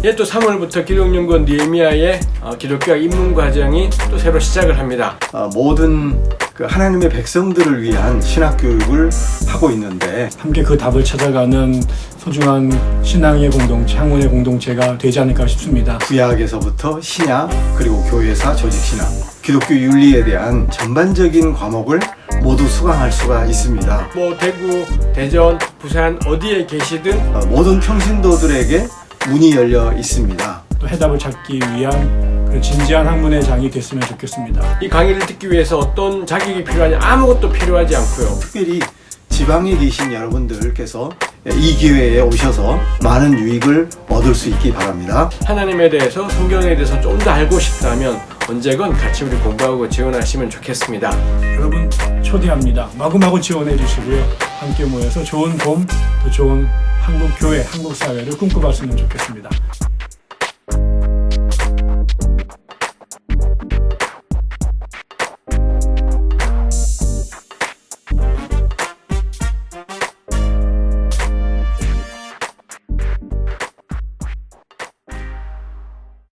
이제 또 3월부터 기독연구원 니에미아의 어, 기독교 입문 과정이 또 새로 시작을 합니다. 어, 모든 그 하나님의 백성들을 위한 신학 교육을 하고 있는데 함께 그 답을 찾아가는 소중한 신앙의 공동체, 학문의 공동체가 되지 않을까 싶습니다. 구약에서부터 신약 그리고 교회사 조직신학 기독교 윤리에 대한 전반적인 과목을 모두 수강할 수가 있습니다. 뭐 대구, 대전, 부산 어디에 계시든 어, 모든 평신도들에게 문이 열려 있습니다. 또 해답을 찾기 위한 그런 진지한 학문의 장이 됐으면 좋겠습니다. 이 강의를 듣기 위해서 어떤 자격이 필요하냐 아무것도 필요하지 않고요. 특별히 지방에 계신 여러분들께서 이 기회에 오셔서 많은 유익을 얻을 수 있기 바랍니다. 하나님에 대해서 성경에 대해서 좀 더 알고 싶다면 언제건 같이 우리 공부하고 지원하시면 좋겠습니다. 여러분 초대합니다. 마구마구 지원해 주시고요. 함께 모여서 좋은 봄, 또 좋은 한국 교회, 한국 사회를 꿈꿔봤으면 좋겠습니다.